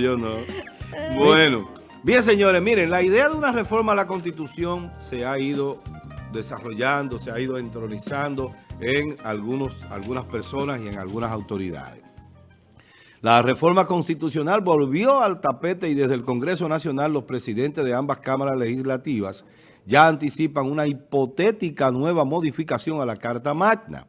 Yo no. Bueno, bien señores, miren, la idea de una reforma a la Constitución se ha ido desarrollando, se ha ido entronizando en algunos, algunas personas y en algunas autoridades. La reforma constitucional volvió al tapete y desde el Congreso Nacional los presidentes de ambas cámaras legislativas ya anticipan una hipotética nueva modificación a la Carta Magna.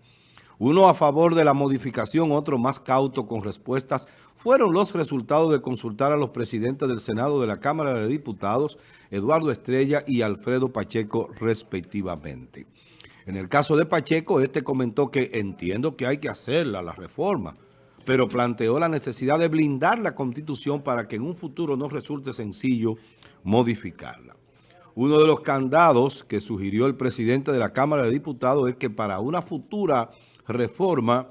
Uno a favor de la modificación, otro más cauto con respuestas, fueron los resultados de consultar a los presidentes del Senado de la Cámara de Diputados, Eduardo Estrella y Alfredo Pacheco, respectivamente. En el caso de Pacheco, este comentó que entiendo que hay que hacerla, la reforma, pero planteó la necesidad de blindar la Constitución para que en un futuro no resulte sencillo modificarla. Uno de los candados que sugirió el presidente de la Cámara de Diputados es que para una futura reforma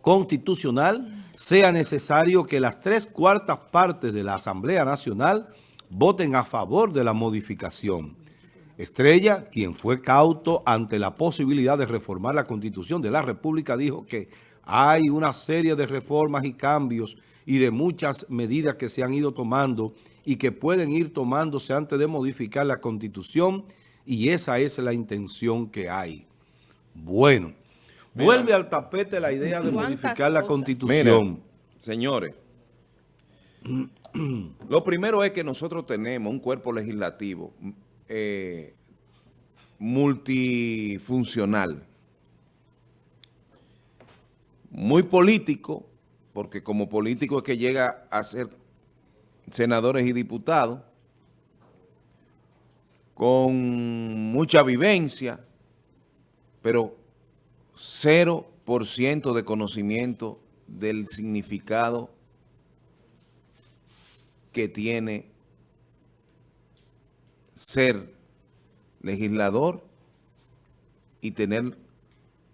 constitucional sea necesario que las tres cuartas partes de la Asamblea Nacional voten a favor de la modificación. Estrella, quien fue cauto ante la posibilidad de reformar la Constitución de la República, dijo que hay una serie de reformas y cambios y de muchas medidas que se han ido tomando y que pueden ir tomándose antes de modificar la Constitución y esa es la intención que hay. Bueno, Vuelve al tapete la idea de modificar la Constitución. señores, lo primero es que nosotros tenemos un cuerpo legislativo eh, multifuncional, muy político, porque como político es que llega a ser senadores y diputados, con mucha vivencia, pero 0% de conocimiento del significado que tiene ser legislador y tener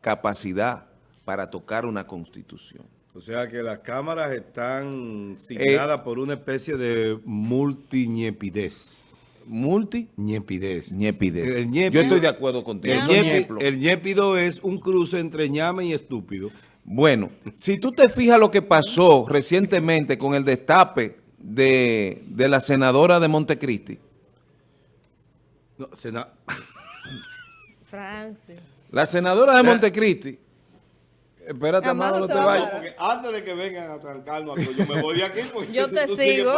capacidad para tocar una constitución. O sea que las cámaras están signadas eh, por una especie de multiñepidez. Multi. Ñepidez. Ñepidez. Yo estoy de acuerdo contigo. El, ñepido es un cruce entre ñame y estúpido. Bueno, si tú te fijas lo que pasó recientemente con el destape de, la senadora de Montecristi. No, sena... Francis. La senadora de Montecristi. Espérate, Amado, no te vayas. Porque antes de que vengan a trancarnos, yo me voy de aquí. yo te sigo.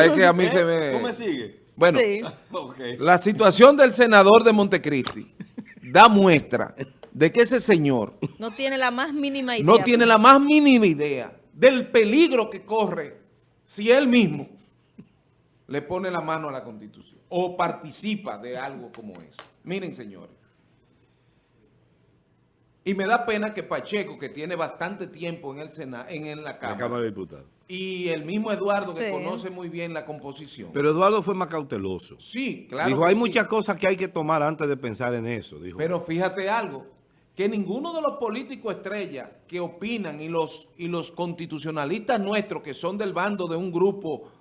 Es que a mí se me... ¿Tú me sigues? Bueno, la situación del senador de Montecristi da muestra de que ese señor... No tiene la más mínima idea. No tiene la más mínima idea del peligro que corre si él mismo le pone la mano a la Constitución o participa de algo como eso. Miren, señores. Y me da pena que Pacheco, que tiene bastante tiempo en el Sena, en, la, Cámara, de Diputados. Y el mismo Eduardo, que conoce muy bien la composición. Pero Eduardo fue más cauteloso. Sí, claro Dijo, hay muchas cosas que hay que tomar antes de pensar en eso. Dijo. Pero fíjate algo, que ninguno de los políticos estrellas que opinan y los, y los constitucionalistas nuestros que son del bando de un grupo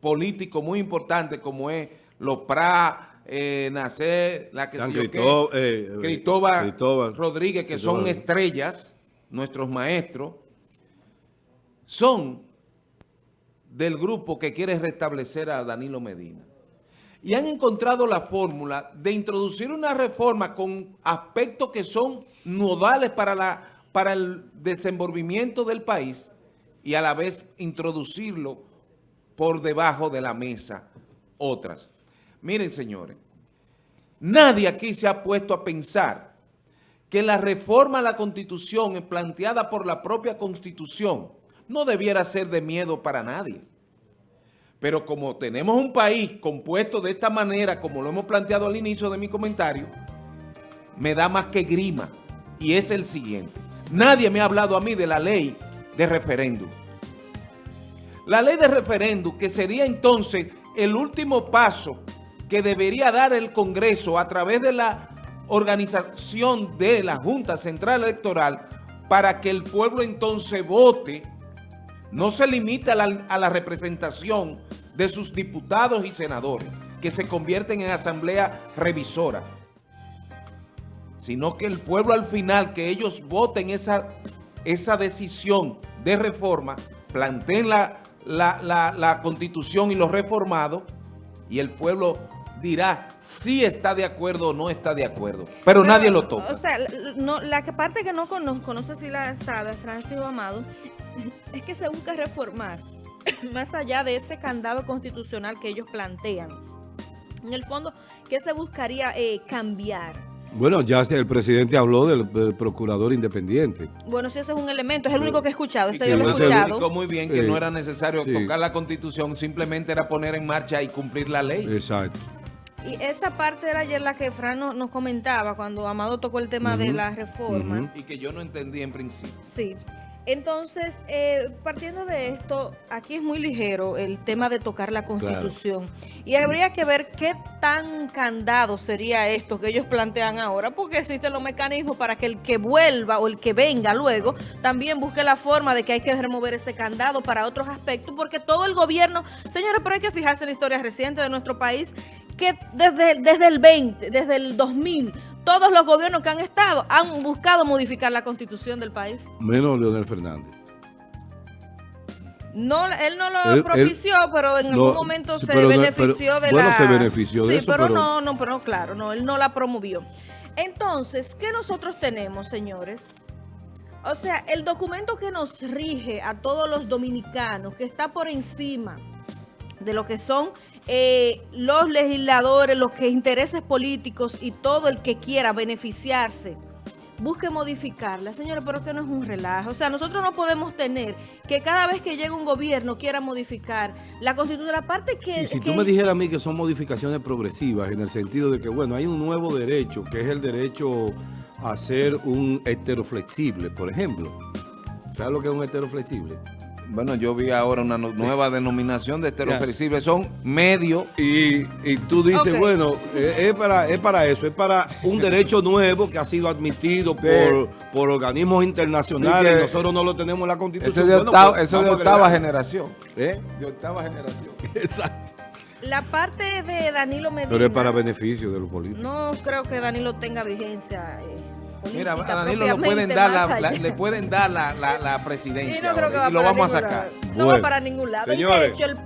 político muy importante como es los PRA, eh, Nacer, la que se eh, Cristóbal, Rodríguez, que son estrellas, nuestros maestros, son del grupo que quiere restablecer a Danilo Medina. Y han encontrado la fórmula de introducir una reforma con aspectos que son nodales para, la, para el desenvolvimiento del país y a la vez introducirlo por debajo de la mesa otras. Miren, señores, nadie aquí se ha puesto a pensar que la reforma a la Constitución planteada por la propia Constitución no debiera ser de miedo para nadie. Pero como tenemos un país compuesto de esta manera, como lo hemos planteado al inicio de mi comentario, me da más que grima. Y es el siguiente. Nadie me ha hablado a mí de la ley de referéndum. La ley de referéndum, que sería entonces el último paso que debería dar el Congreso a través de la organización de la Junta Central Electoral para que el pueblo entonces vote, no se limita a la, representación de sus diputados y senadores, que se convierten en asamblea revisora, sino que el pueblo al final, que ellos voten esa, esa decisión de reforma, planteen la, la, la- la constitución y los reformados y el pueblo dirá si está de acuerdo o no está de acuerdo. Pero, nadie lo toca. O sea, no, la que parte que no conozco, no sé si la sabe Francis o Amado, es que se busca reformar más allá de ese candado constitucional que ellos plantean. En el fondo, ¿qué se buscaría eh, cambiar? Bueno, ya el presidente habló del, del procurador independiente. Bueno, si ese es un elemento, es el único que he escuchado, ese Sí, yo lo he escuchado. Muy bien que Sí. no era necesario Sí. tocar la constitución, simplemente era poner en marcha y cumplir la ley. Exacto. Y esa parte era ayer la que Fran no- nos comentaba cuando Amado tocó el tema de la reforma. Y que yo no entendí en principio. Sí. Entonces, eh, partiendo de esto, aquí es muy ligero el tema de tocar la constitución. Y habría que ver qué tan candado sería esto que ellos plantean ahora, porque existen los mecanismos para que el que vuelva o el que venga luego también busque la forma de que hay que remover ese candado para otros aspectos, porque todo el gobierno, señores, pero hay que fijarse en la historia reciente de nuestro país, que desde, desde el 20, desde el 2000, todos los gobiernos que han estado han buscado modificar la constitución del país. Menos Leonel Fernández. No, él no lo Él- él- propició, pero en no, algún momento se pero benefició pero- de bueno, la... se benefició de sí, eso, pero, pero- no, no, pero claro, no, él no la promovió. Entonces, ¿qué nosotros tenemos, señores? O sea, el documento que nos rige a todos los dominicanos, que está por encima de lo que son eh, los legisladores, los que intereses políticos y todo el que quiera beneficiarse, busque modificarla. Señores, pero que no es un relajo. O sea, nosotros no podemos tener que cada vez que llega un gobierno quiera modificar la constitución, la parte que... Sí, si que- tú me dijeras a mí que son modificaciones progresivas en el sentido de que, bueno, hay un nuevo derecho, que es el derecho a ser un heteroflexible, por ejemplo. ¿Sabes lo que es un heteroflexible? Bueno, yo vi ahora una no- nueva denominación de heteroflexible. Son medio Y, y tú dices, bueno, eh, es, para, es para eso, es para un derecho nuevo que ha sido admitido por, De- por organismos internacionales. Nosotros no lo tenemos en la Constitución. Eso de, Bueno, octava, pues, eso de vamos a octava generación. ¿Eh? De octava generación. Exacto. La parte de Danilo Medina... Pero es para beneficio de los políticos. No creo que Danilo tenga vigencia eh, Mira, a política Danilo lo pueden dar la, la- le pueden dar la, la, la Y presidencia no creo que va y lo vamos a sacar. lado. No Bueno, va para ningún lado. Señores. hecho, el